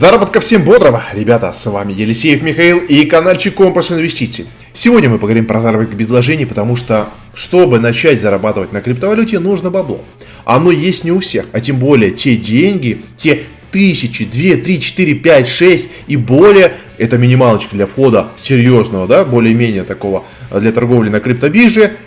Заработка всем бодрого! Ребята, с вами Елисеев Михаил и каналчик Компас Инвестиций. Сегодня мы поговорим про заработок без вложений, потому что, чтобы начать зарабатывать на криптовалюте, нужно бабло. Оно есть не у всех, а тем более те деньги, те тысячи, две, три, четыре, пять, шесть и более, это минималочка для входа серьезного, да, более-менее такого для торговли на криптобирже,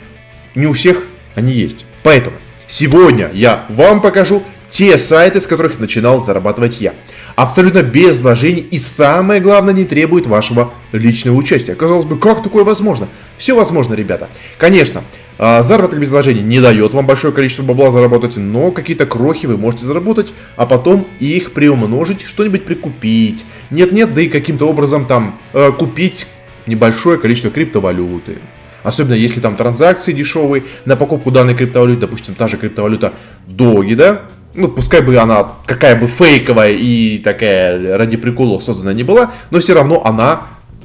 не у всех они есть. Поэтому сегодня я вам покажу те сайты, с которых начинал зарабатывать я. Абсолютно без вложений и самое главное не требует вашего личного участия. Казалось бы, как такое возможно? Все возможно, ребята. Конечно, а, заработок без вложений не дает вам большое количество бабла заработать, но какие-то крохи вы можете заработать, а потом их приумножить, что-нибудь прикупить. Нет-нет, да и каким-то образом там э, купить небольшое количество криптовалюты. Особенно если там транзакции дешевые на покупку данной криптовалюты, допустим, та же криптовалюта Доги, да, ну, пускай бы она какая бы фейковая и такая ради приколов создана не была, но все равно она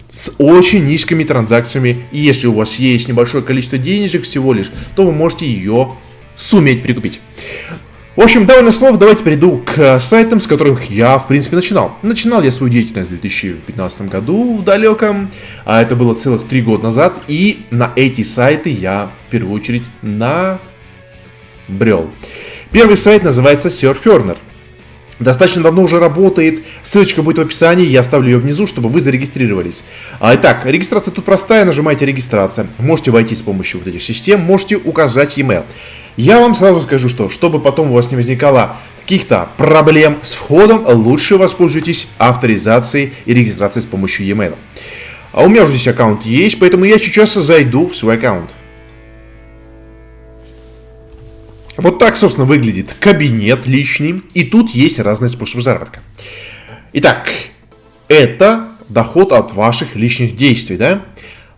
с очень низкими транзакциями. И если у вас есть небольшое количество денежек всего лишь, то вы можете ее суметь прикупить. В общем, довольно слов, давайте перейду к сайтам, с которых я, в принципе, начинал. Начинал я свою деятельность в 2015 году в далеком, а это было целых три года назад, и на эти сайты я, в первую очередь, набрел. брел. Первый сайт называется Surferner. Достаточно давно уже работает, ссылочка будет в описании, я оставлю ее внизу, чтобы вы зарегистрировались. А, итак, регистрация тут простая, нажимаете регистрация. Можете войти с помощью вот этих систем, можете указать e-mail. Я вам сразу скажу, что чтобы потом у вас не возникало каких-то проблем с входом, лучше воспользуйтесь авторизацией и регистрацией с помощью e-mail. А у меня уже здесь аккаунт есть, поэтому я сейчас зайду в свой аккаунт. Вот так, собственно, выглядит кабинет личный, и тут есть разные способы заработка. Итак, это доход от ваших личных действий, да?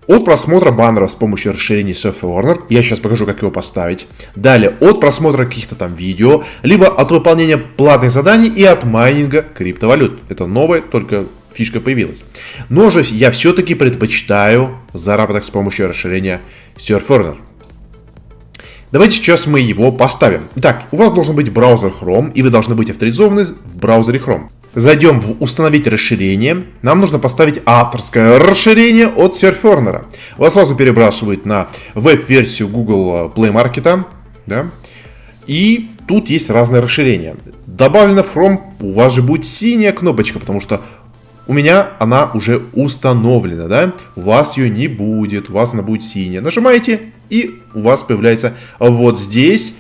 От просмотра баннеров с помощью расширения Software я сейчас покажу, как его поставить. Далее, от просмотра каких-то там видео, либо от выполнения платных заданий и от майнинга криптовалют. Это новое, только фишка появилась. Но же я все-таки предпочитаю заработок с помощью расширения Surfer. Давайте сейчас мы его поставим. Итак, у вас должен быть браузер Chrome, и вы должны быть авторизованы в браузере Chrome. Зайдем в «Установить расширение». Нам нужно поставить авторское расширение от Surferner. Вас сразу перебрасывает на веб-версию Google Play Market. Да? И тут есть разные расширения. Добавлено в Chrome у вас же будет синяя кнопочка, потому что у меня она уже установлена, да? У вас ее не будет, у вас она будет синяя. Нажимаете, и у вас появляется вот здесь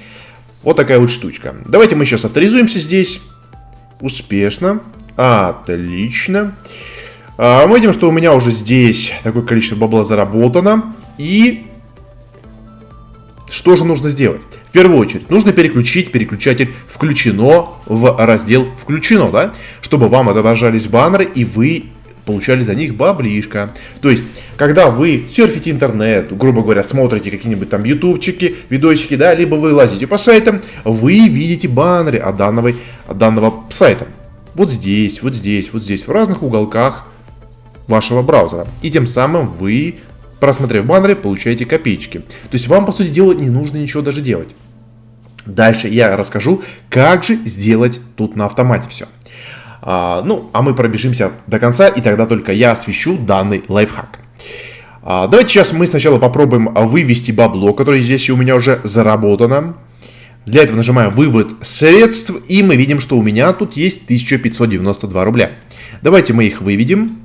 вот такая вот штучка. Давайте мы сейчас авторизуемся здесь. Успешно. Отлично. А, мы видим, что у меня уже здесь такое количество бабла заработано. И что же нужно сделать? В первую очередь, нужно переключить переключатель «Включено» в раздел «Включено», да? Чтобы вам отображались баннеры и вы получали за них баблишко. То есть, когда вы серфите интернет, грубо говоря, смотрите какие-нибудь там ютубчики, видосики, да, либо вы лазите по сайтам, вы видите баннеры от данного, от данного сайта. Вот здесь, вот здесь, вот здесь, в разных уголках вашего браузера. И тем самым вы просмотрев баннеры, получаете копеечки. То есть вам, по сути дела, не нужно ничего даже делать. Дальше я расскажу, как же сделать тут на автомате все. А, ну, а мы пробежимся до конца, и тогда только я освещу данный лайфхак. А, давайте сейчас мы сначала попробуем вывести бабло, которое здесь у меня уже заработано. Для этого нажимаем «Вывод средств», и мы видим, что у меня тут есть 1592 рубля. Давайте мы их выведем.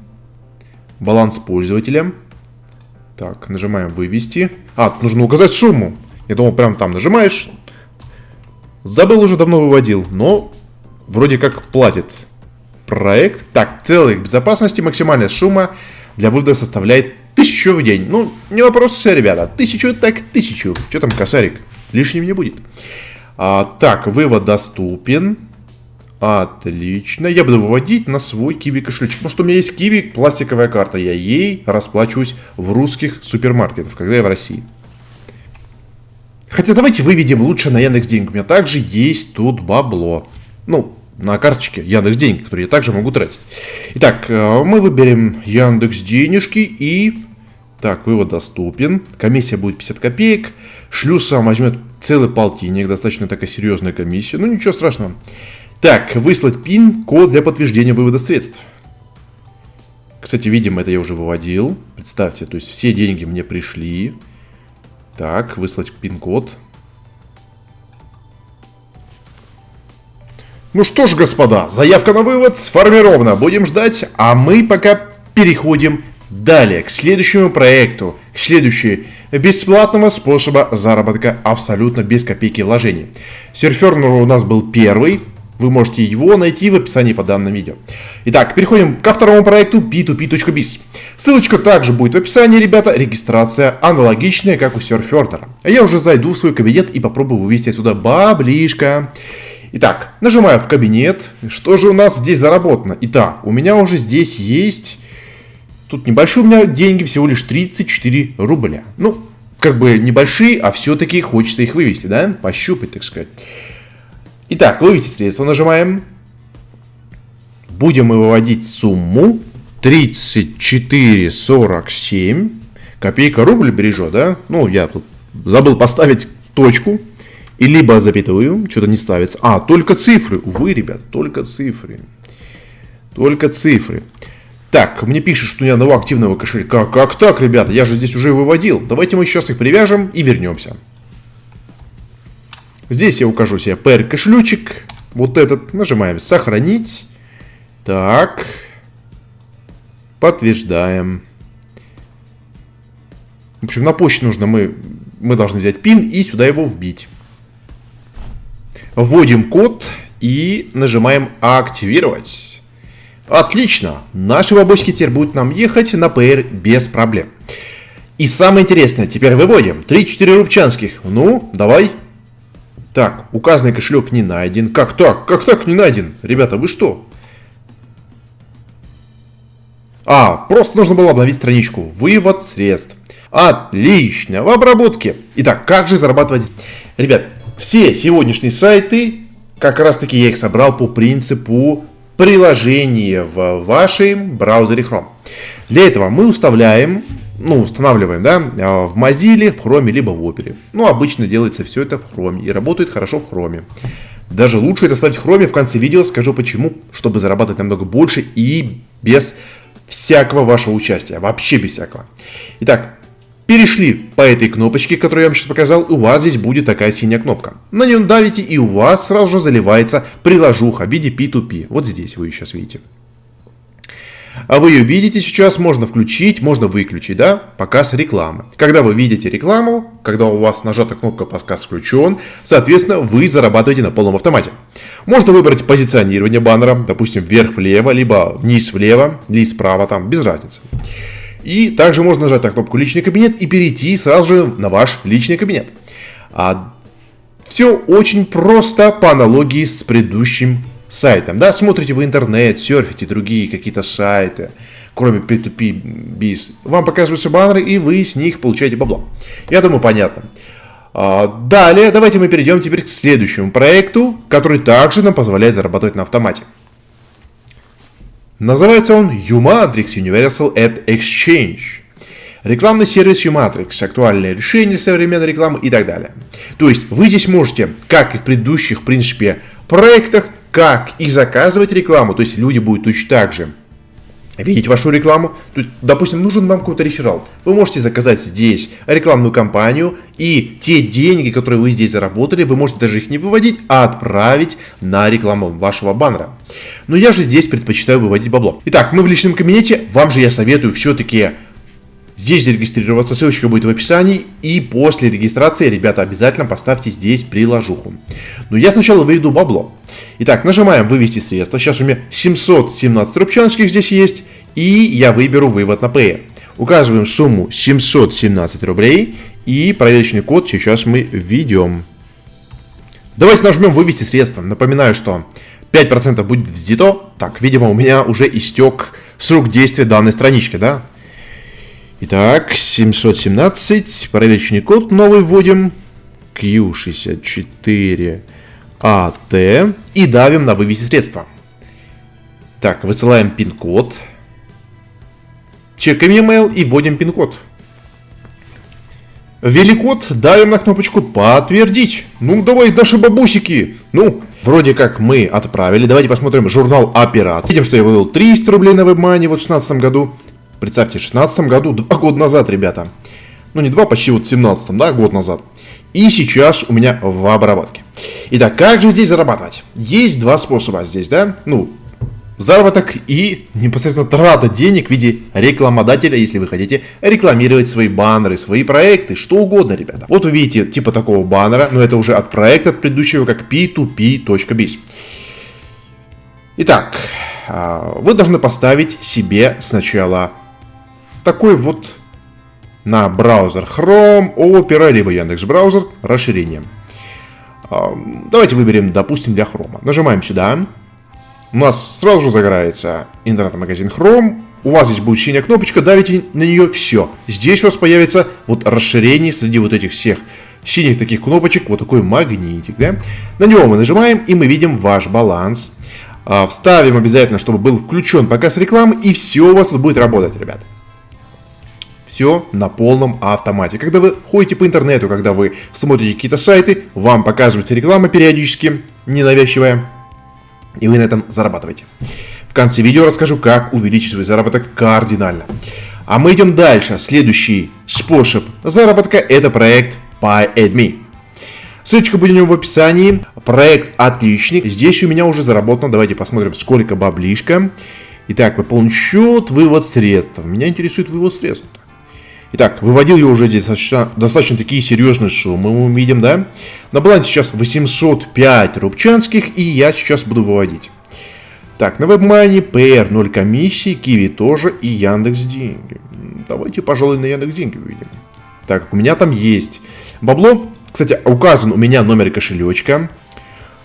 Баланс пользователя. Так, нажимаем «Вывести». А, нужно указать сумму. Я думал, прям там нажимаешь. Забыл, уже давно выводил, но вроде как платит проект. Так, целых безопасности максимальная сумма для вывода составляет 1000 в день. Ну, не вопрос, все, ребята. 1000 так 1000. Что там, косарик? Лишним не будет. А, так, вывод доступен. Отлично. Я буду выводить на свой киви кошелечек. Потому что у меня есть киви, пластиковая карта. Я ей расплачиваюсь в русских супермаркетах, когда я в России. Хотя давайте выведем лучше на Яндекс деньги. У меня также есть тут бабло. Ну, на карточке Яндекс деньги, которые я также могу тратить. Итак, э, мы выберем Яндекс денежки и... Так, вывод доступен. Комиссия будет 50 копеек. Шлюз сам возьмет целый полтинник. Достаточно такая серьезная комиссия. Ну, ничего страшного. Так, выслать пин-код для подтверждения вывода средств. Кстати, видимо, это я уже выводил. Представьте, то есть все деньги мне пришли. Так, выслать пин-код. Ну что ж, господа, заявка на вывод сформирована. Будем ждать, а мы пока переходим далее к следующему проекту, к следующей бесплатного способа заработка абсолютно без копейки вложений. Серфернер у нас был первый, вы можете его найти в описании по данному видео. Итак, переходим ко второму проекту p2p.biz. Ссылочка также будет в описании, ребята. Регистрация аналогичная, как у серфернера. А я уже зайду в свой кабинет и попробую вывести отсюда баблишко. Итак, нажимаю в кабинет. Что же у нас здесь заработано? Итак, у меня уже здесь есть... Тут небольшие у меня деньги, всего лишь 34 рубля. Ну, как бы небольшие, а все-таки хочется их вывести, да? Пощупать, так сказать. Итак, вывести средства нажимаем. Будем мы выводить сумму 34,47. Копейка рубль бережет, да? Ну, я тут забыл поставить точку. И либо запятую, что-то не ставится. А, только цифры. Увы, ребят, только цифры. Только цифры. Так, мне пишет, что у меня нового активного кошелька. Как так, ребята? Я же здесь уже выводил. Давайте мы сейчас их привяжем и вернемся. Здесь я укажу себе PR кошелечек. Вот этот. Нажимаем сохранить. Так. Подтверждаем. В общем, на почту нужно мы, мы должны взять пин и сюда его вбить. Вводим код и нажимаем активировать. Отлично! Наши бабочки теперь будут нам ехать на PR без проблем. И самое интересное, теперь выводим 3-4 рубчанских. Ну, давай так, указанный кошелек не найден. Как так? Как так не найден? Ребята, вы что? А, просто нужно было обновить страничку. Вывод средств. Отлично, в обработке. Итак, как же зарабатывать? Ребят, все сегодняшние сайты, как раз таки я их собрал по принципу приложения в вашем браузере Chrome. Для этого мы уставляем ну, устанавливаем, да, а, в Mozilla, в Chrome, либо в Opera. Ну, обычно делается все это в Chrome и работает хорошо в Chrome. Даже лучше это ставить в Chrome, в конце видео скажу почему, чтобы зарабатывать намного больше и без всякого вашего участия, вообще без всякого. Итак, перешли по этой кнопочке, которую я вам сейчас показал, у вас здесь будет такая синяя кнопка. На нее давите и у вас сразу же заливается приложуха в виде P2P. Вот здесь вы ее сейчас видите. А вы ее видите сейчас, можно включить, можно выключить, да, показ рекламы. Когда вы видите рекламу, когда у вас нажата кнопка показ включен, соответственно, вы зарабатываете на полном автомате. Можно выбрать позиционирование баннера, допустим, вверх-влево, либо вниз-влево, или справа, там, без разницы. И также можно нажать на кнопку «Личный кабинет» и перейти сразу же на ваш личный кабинет. А все очень просто по аналогии с предыдущим сайтом, да, смотрите в интернет, серфите другие какие-то сайты, кроме P2P biz, вам показываются баннеры, и вы с них получаете бабло. Я думаю, понятно. А, далее, давайте мы перейдем теперь к следующему проекту, который также нам позволяет зарабатывать на автомате. Называется он Umatrix Universal Ad Exchange. Рекламный сервис Umatrix, актуальное решение современной рекламы и так далее. То есть вы здесь можете, как и в предыдущих, в принципе, проектах, как и заказывать рекламу, то есть люди будут точно так же видеть вашу рекламу. То есть, допустим, нужен вам какой-то реферал. Вы можете заказать здесь рекламную кампанию и те деньги, которые вы здесь заработали, вы можете даже их не выводить, а отправить на рекламу вашего баннера. Но я же здесь предпочитаю выводить бабло. Итак, мы в личном кабинете. Вам же я советую все-таки Здесь зарегистрироваться, ссылочка будет в описании. И после регистрации, ребята, обязательно поставьте здесь приложуху. Но я сначала выведу бабло. Итак, нажимаем «Вывести средства». Сейчас у меня 717 рубчанских здесь есть. И я выберу вывод на Pay. Указываем сумму 717 рублей. И проверочный код сейчас мы введем. Давайте нажмем «Вывести средства». Напоминаю, что 5% будет взято. Так, видимо, у меня уже истек срок действия данной странички, да? Итак, 717, проверочный код новый вводим, Q64AT и давим на вывести средства. Так, высылаем пин-код, чекаем e-mail и вводим пин-код. Ввели код, давим на кнопочку подтвердить. Ну, давай, наши бабусики. Ну, вроде как мы отправили. Давайте посмотрим журнал операций. Видим, что я вывел 300 рублей на WebMoney вот в 2016 году. Представьте, в 2016 году, два года назад, ребята. Ну, не два, почти вот в 17 да, год назад. И сейчас у меня в обработке. Итак, как же здесь зарабатывать? Есть два способа здесь, да? Ну, заработок и непосредственно трата денег в виде рекламодателя, если вы хотите рекламировать свои баннеры, свои проекты, что угодно, ребята. Вот вы видите типа такого баннера, но это уже от проекта от предыдущего, как p2p.biz. Итак, а, вы должны поставить себе сначала такой вот на браузер Chrome, Opera, либо Яндекс браузер расширение. Давайте выберем, допустим, для Chrome. Нажимаем сюда у нас сразу же загорается интернет-магазин Chrome, у вас здесь будет синяя кнопочка, давите на нее, все. Здесь у вас появится вот расширение среди вот этих всех синих таких кнопочек, вот такой магнитик, да. На него мы нажимаем, и мы видим ваш баланс. А, вставим обязательно, чтобы был включен показ рекламы, и все у вас тут будет работать, ребят. Все на полном автомате. Когда вы ходите по интернету, когда вы смотрите какие-то сайты, вам показывается реклама периодически, ненавязчивая и вы на этом зарабатываете. В конце видео расскажу, как увеличить свой заработок кардинально. А мы идем дальше. Следующий способ заработка это проект PyAdMe. Ссылочка будет в описании. Проект отличный. Здесь у меня уже заработано. Давайте посмотрим, сколько баблишка. Итак, пополнить счет, вывод средств. Меня интересует вывод средств. Итак, выводил я уже здесь достаточно, достаточно такие серьезные суммы, мы видим, да? На балансе сейчас 805 рубчанских, и я сейчас буду выводить. Так, на WebMoney, PR 0 комиссии, Киви тоже и Яндекс Деньги. Давайте, пожалуй, на Яндекс Деньги выведем. Так, у меня там есть бабло. Кстати, указан у меня номер кошелечка.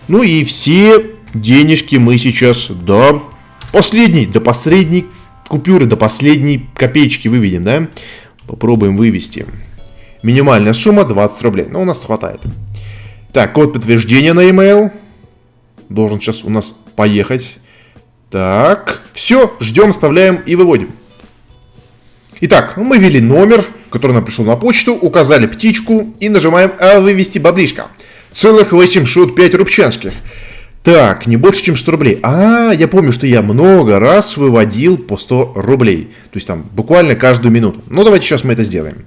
Ну и все денежки мы сейчас до последней, до последней купюры, до последней копеечки выведем, да? Попробуем вывести. Минимальная сумма 20 рублей. Но у нас хватает. Так, код подтверждения на email. Должен сейчас у нас поехать. Так, все, ждем, вставляем и выводим. Итак, мы ввели номер, который нам пришел на почту, указали птичку и нажимаем а «Вывести баблишко». Целых 805 рубчанских. Так, не больше, чем 100 рублей. А, я помню, что я много раз выводил по 100 рублей. То есть там буквально каждую минуту. Ну, давайте сейчас мы это сделаем.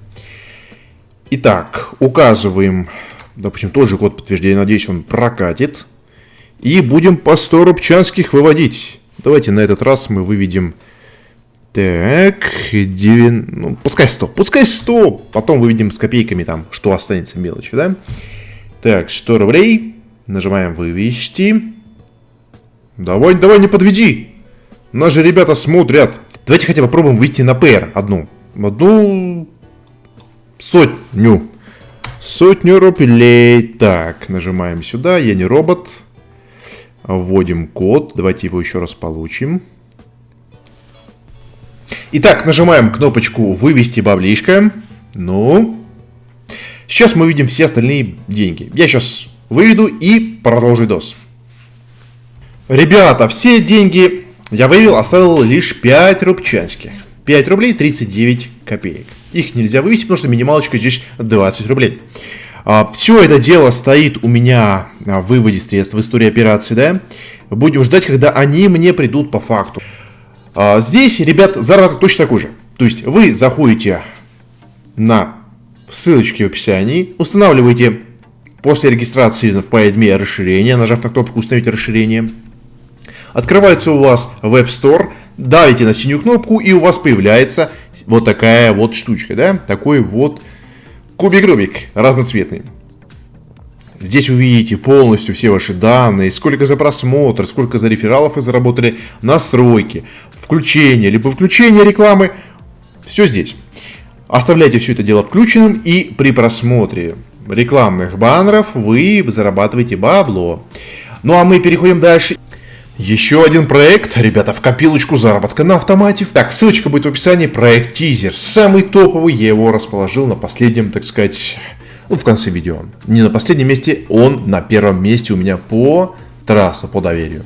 Итак, указываем, допустим, тот же код подтверждения. Надеюсь, он прокатит. И будем по 100 рубчанских выводить. Давайте на этот раз мы выведем... Так, 9, ну, пускай 100, пускай 100, потом выведем с копейками там, что останется мелочью, да? Так, 100 рублей, Нажимаем вывести. Давай, давай, не подведи. Нас же ребята смотрят. Давайте хотя бы попробуем выйти на PR одну. Одну сотню. Сотню рублей. Так, нажимаем сюда. Я не робот. Вводим код. Давайте его еще раз получим. Итак, нажимаем кнопочку «Вывести баблишко». Ну, сейчас мы видим все остальные деньги. Я сейчас Выведу и продолжу видос. Ребята, все деньги я вывел, оставил лишь 5 рубчанских. 5 рублей 39 копеек. Их нельзя вывести, потому что минималочка здесь 20 рублей. А, все это дело стоит у меня в выводе средств в истории операции, да. Будем ждать, когда они мне придут по факту. А, здесь, ребят, заработок точно такой же. То есть вы заходите на ссылочки в описании, устанавливаете После регистрации в PyAdme расширение, нажав на кнопку «Установить расширение», открывается у вас Web Store, давите на синюю кнопку, и у вас появляется вот такая вот штучка, да, такой вот кубик-рубик разноцветный. Здесь вы видите полностью все ваши данные, сколько за просмотр, сколько за рефералов вы заработали, настройки, включение, либо включение рекламы, все здесь. Оставляйте все это дело включенным и при просмотре рекламных баннеров вы зарабатываете бабло. Ну а мы переходим дальше. Еще один проект, ребята, в копилочку заработка на автомате. Так, ссылочка будет в описании. Проект Тизер. Самый топовый, я его расположил на последнем, так сказать, ну, в конце видео. Не на последнем месте, он на первом месте у меня по трасту, по доверию.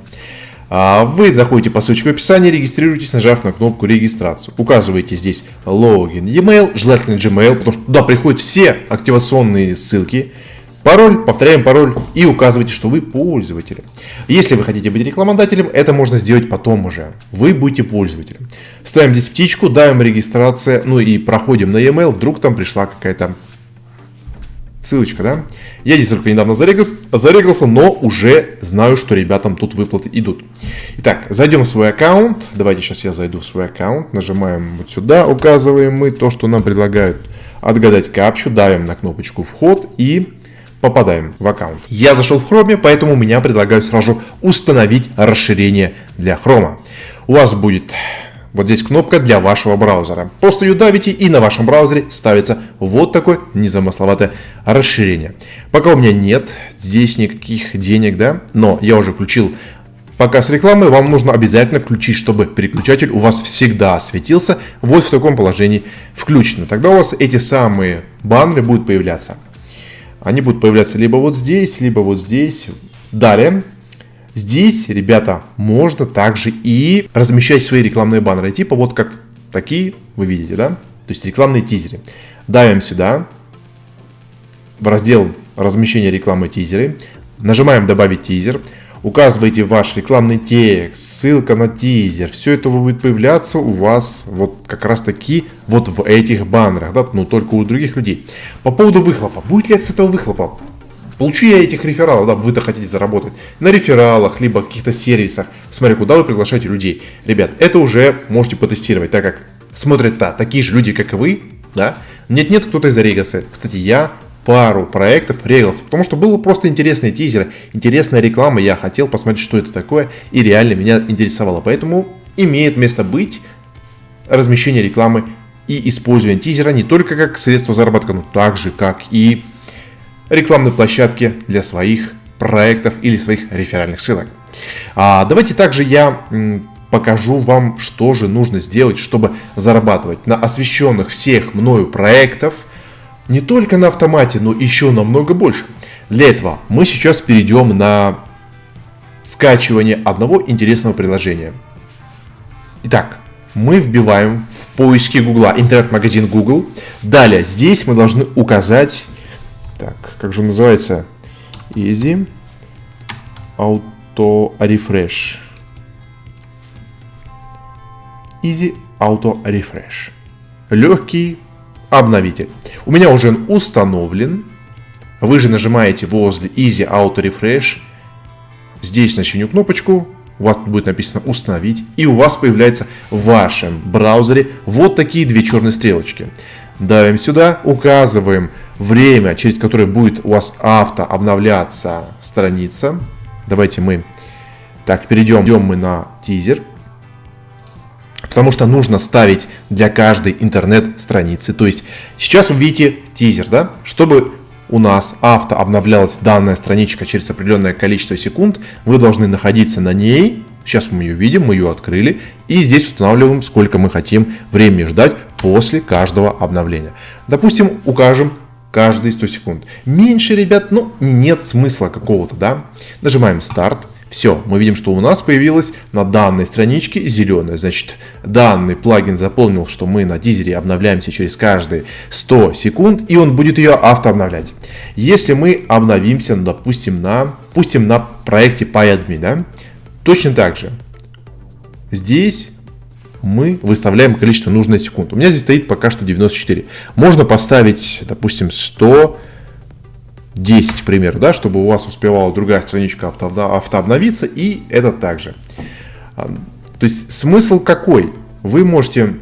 А, вы заходите по ссылочке в описании, регистрируетесь, нажав на кнопку регистрации. Указываете здесь логин e-mail, желательно Gmail, потому что туда приходят все активационные ссылки. Пароль, повторяем пароль и указывайте, что вы пользователь. Если вы хотите быть рекламодателем, это можно сделать потом уже. Вы будете пользователем. Ставим здесь птичку, даем регистрация, ну и проходим на e-mail, вдруг там пришла какая-то ссылочка, да? Я здесь только недавно зарегался, зарегался, но уже знаю, что ребятам тут выплаты идут. Итак, зайдем в свой аккаунт. Давайте сейчас я зайду в свой аккаунт. Нажимаем вот сюда, указываем мы то, что нам предлагают отгадать капчу. Давим на кнопочку вход и попадаем в аккаунт. Я зашел в Chrome, поэтому меня предлагают сразу установить расширение для Chrome. У вас будет вот здесь кнопка для вашего браузера. Просто ее давите и на вашем браузере ставится вот такое незамысловатое расширение. Пока у меня нет здесь никаких денег, да, но я уже включил показ рекламы, вам нужно обязательно включить, чтобы переключатель у вас всегда светился вот в таком положении включено. Тогда у вас эти самые баннеры будут появляться. Они будут появляться либо вот здесь, либо вот здесь. Далее Здесь, ребята, можно также и размещать свои рекламные баннеры, типа вот как такие вы видите, да? То есть рекламные тизеры. Давим сюда, в раздел размещения рекламы тизеры, нажимаем добавить тизер, указываете ваш рекламный текст, ссылка на тизер, все это будет появляться у вас вот как раз таки вот в этих баннерах, да, но только у других людей. По поводу выхлопа, будет ли с этого выхлопа? Получу я этих рефералов, да, вы-то хотите заработать на рефералах, либо каких-то сервисах. Смотри, куда вы приглашаете людей. Ребят, это уже можете потестировать, так как смотрят-то такие же люди, как и вы, да. Нет-нет, кто-то из зарегался. Кстати, я пару проектов регался, потому что было просто интересные тизеры, интересная реклама, я хотел посмотреть, что это такое, и реально меня интересовало. Поэтому имеет место быть размещение рекламы и использование тизера не только как средство заработка, но также как и рекламной площадки для своих проектов или своих реферальных ссылок. А давайте также я покажу вам, что же нужно сделать, чтобы зарабатывать на освещенных всех мною проектов не только на автомате, но еще намного больше. Для этого мы сейчас перейдем на скачивание одного интересного приложения. Итак, мы вбиваем в поиске Google интернет-магазин Google. Далее здесь мы должны указать так, как же называется? Easy Auto Refresh. Easy Auto Refresh. Легкий обновитель. У меня уже он установлен. Вы же нажимаете возле Easy Auto Refresh. Здесь на синюю кнопочку. У вас будет написано «Установить». И у вас появляется в вашем браузере вот такие две черные стрелочки. Давим сюда, указываем время, через которое будет у вас авто обновляться страница. Давайте мы так перейдем идем мы на тизер. Потому что нужно ставить для каждой интернет-страницы. То есть сейчас вы видите тизер, да? Чтобы у нас авто обновлялась данная страничка через определенное количество секунд, вы должны находиться на ней. Сейчас мы ее видим, мы ее открыли. И здесь устанавливаем, сколько мы хотим времени ждать после каждого обновления. Допустим, укажем каждые 100 секунд. Меньше, ребят, ну, нет смысла какого-то, да. Нажимаем старт. Все, мы видим, что у нас появилась на данной страничке зеленая. Значит, данный плагин запомнил, что мы на дизере обновляемся через каждые 100 секунд, и он будет ее автообновлять. Если мы обновимся, ну, допустим, на, пустим на проекте PyAdmin, да, точно так же. Здесь мы выставляем количество нужных секунд. У меня здесь стоит пока что 94. Можно поставить, допустим, 100 10 пример, да, чтобы у вас успевала другая страничка автообновиться и это также. А, то есть смысл какой? Вы можете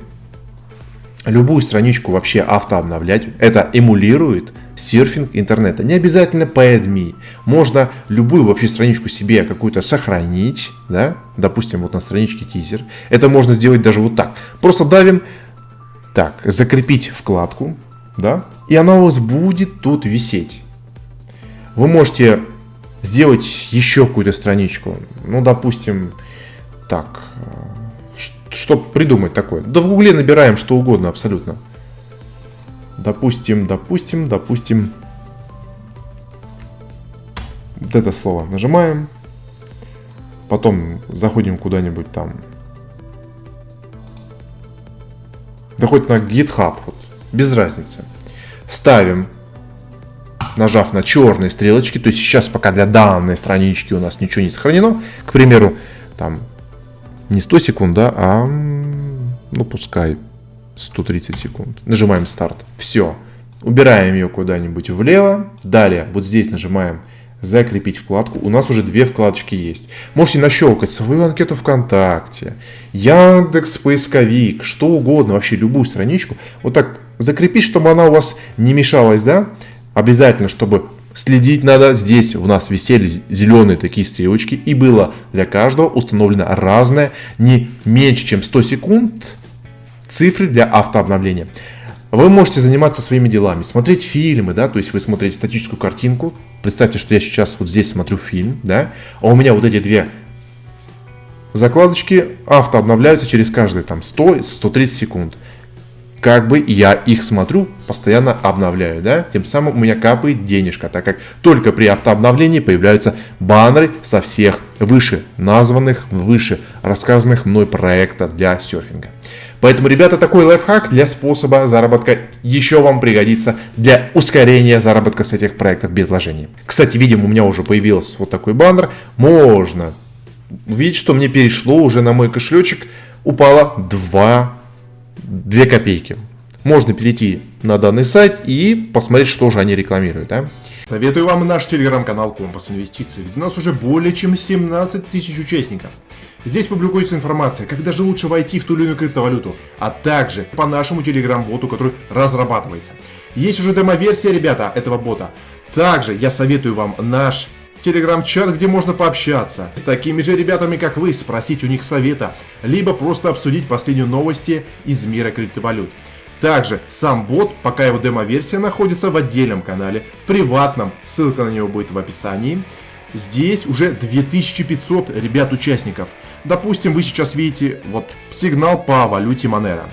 любую страничку вообще автообновлять. Это эмулирует серфинг интернета. Не обязательно по AdMe. Можно любую вообще страничку себе какую-то сохранить. Да? Допустим, вот на страничке тизер. Это можно сделать даже вот так. Просто давим. Так, закрепить вкладку. Да? И она у вас будет тут висеть. Вы можете сделать еще какую-то страничку, ну, допустим, так, что придумать такое? Да в гугле набираем что угодно абсолютно. Допустим, допустим, допустим. Вот это слово нажимаем. Потом заходим куда-нибудь там. Да хоть на GitHub, вот, без разницы. Ставим, нажав на черные стрелочки, то есть сейчас пока для данной странички у нас ничего не сохранено. К примеру, там не 100 секунд, да, а, ну пускай 130 секунд. Нажимаем старт. Все. Убираем ее куда-нибудь влево. Далее, вот здесь нажимаем закрепить вкладку. У нас уже две вкладочки есть. Можете нащелкать свою анкету ВКонтакте, Яндекс, поисковик, что угодно, вообще любую страничку. Вот так закрепить, чтобы она у вас не мешалась, да? Обязательно, чтобы следить надо. Здесь у нас висели зеленые такие стрелочки и было для каждого установлено разное, не меньше, чем 100 секунд цифры для автообновления. Вы можете заниматься своими делами, смотреть фильмы, да, то есть вы смотрите статическую картинку. Представьте, что я сейчас вот здесь смотрю фильм, да, а у меня вот эти две закладочки автообновляются через каждые там 100-130 секунд. Как бы я их смотрю, постоянно обновляю, да, тем самым у меня капает денежка, так как только при автообновлении появляются баннеры со всех выше названных, выше рассказанных мной проектов для серфинга. Поэтому, ребята, такой лайфхак для способа заработка еще вам пригодится для ускорения заработка с этих проектов без вложений. Кстати, видим, у меня уже появился вот такой баннер. Можно увидеть, что мне перешло уже на мой кошелечек, упало 2, 2 копейки. Можно перейти на данный сайт и посмотреть, что же они рекламируют. Да? Советую вам наш телеграм-канал Компас Инвестиций, где у нас уже более чем 17 тысяч участников. Здесь публикуется информация, как даже лучше войти в ту или иную криптовалюту, а также по нашему телеграм-боту, который разрабатывается. Есть уже демо-версия, ребята, этого бота. Также я советую вам наш телеграм-чат, где можно пообщаться с такими же ребятами, как вы, спросить у них совета, либо просто обсудить последние новости из мира криптовалют. Также сам бот, пока его демо-версия находится в отдельном канале, в приватном, ссылка на него будет в описании. Здесь уже 2500 ребят-участников. Допустим, вы сейчас видите вот сигнал по валюте Monero.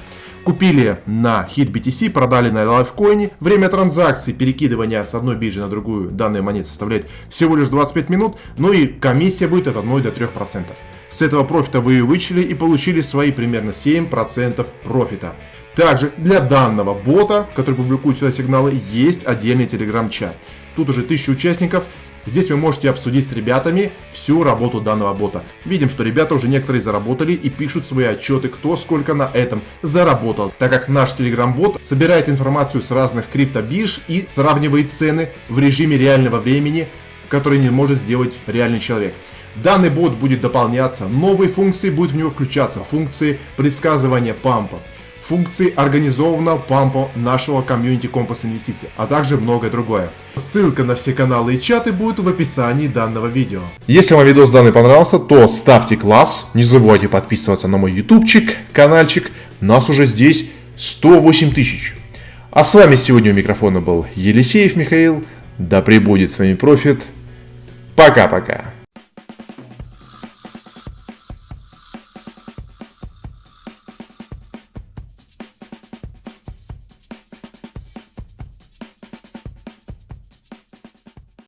Купили на HitBTC, продали на Lifecoin. Время транзакций, перекидывания с одной биржи на другую данной монеты составляет всего лишь 25 минут. Ну и комиссия будет от 1 до 3%. С этого профита вы вычли и получили свои примерно 7% профита. Также для данного бота, который публикует сюда сигналы, есть отдельный телеграм-чат. Тут уже 1000 участников, Здесь вы можете обсудить с ребятами всю работу данного бота. Видим, что ребята уже некоторые заработали и пишут свои отчеты, кто сколько на этом заработал, так как наш телеграм-бот собирает информацию с разных криптобирж и сравнивает цены в режиме реального времени, который не может сделать реальный человек. Данный бот будет дополняться, новые функции будут в него включаться, функции предсказывания пампа, функции организованного пампа нашего комьюнити Компас Инвестиций, а также многое другое. Ссылка на все каналы и чаты будет в описании данного видео. Если вам видос данный понравился, то ставьте класс, не забывайте подписываться на мой ютубчик, каналчик, нас уже здесь 108 тысяч. А с вами сегодня у микрофона был Елисеев Михаил, да пребудет с вами профит, пока-пока.